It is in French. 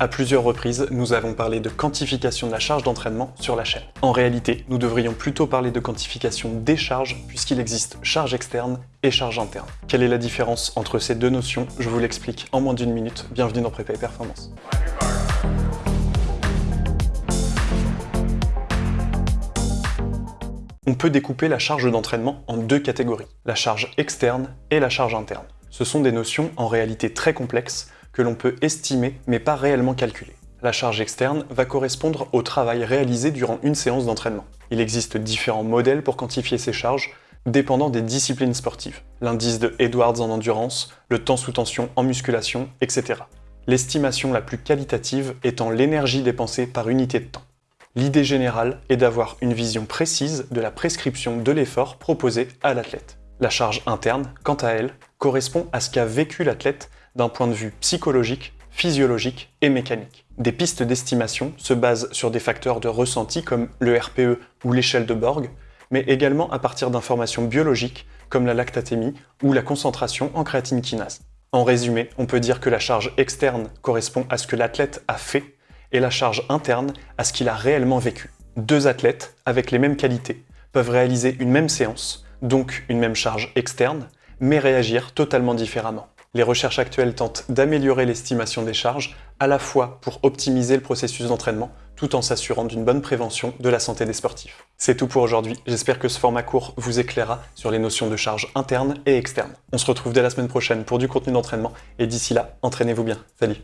À plusieurs reprises, nous avons parlé de quantification de la charge d'entraînement sur la chaîne. En réalité, nous devrions plutôt parler de quantification des charges, puisqu'il existe charge externe et charge interne. Quelle est la différence entre ces deux notions? Je vous l'explique en moins d'une minute. Bienvenue dans Prépa et Performance. On peut découper la charge d'entraînement en deux catégories, la charge externe et la charge interne. Ce sont des notions en réalité très complexes que l'on peut estimer mais pas réellement calculer. La charge externe va correspondre au travail réalisé durant une séance d'entraînement. Il existe différents modèles pour quantifier ces charges, dépendant des disciplines sportives. L'indice de Edwards en endurance, le temps sous tension en musculation, etc. L'estimation la plus qualitative étant l'énergie dépensée par unité de temps. L'idée générale est d'avoir une vision précise de la prescription de l'effort proposé à l'athlète. La charge interne, quant à elle, correspond à ce qu'a vécu l'athlète d'un point de vue psychologique, physiologique et mécanique. Des pistes d'estimation se basent sur des facteurs de ressenti comme le RPE ou l'échelle de Borg, mais également à partir d'informations biologiques comme la lactatémie ou la concentration en créatine kinase. En résumé, on peut dire que la charge externe correspond à ce que l'athlète a fait et la charge interne à ce qu'il a réellement vécu. Deux athlètes avec les mêmes qualités peuvent réaliser une même séance, donc une même charge externe, mais réagir totalement différemment. Les recherches actuelles tentent d'améliorer l'estimation des charges, à la fois pour optimiser le processus d'entraînement, tout en s'assurant d'une bonne prévention de la santé des sportifs. C'est tout pour aujourd'hui, j'espère que ce format court vous éclairera sur les notions de charge interne et externe. On se retrouve dès la semaine prochaine pour du contenu d'entraînement, et d'ici là, entraînez-vous bien. Salut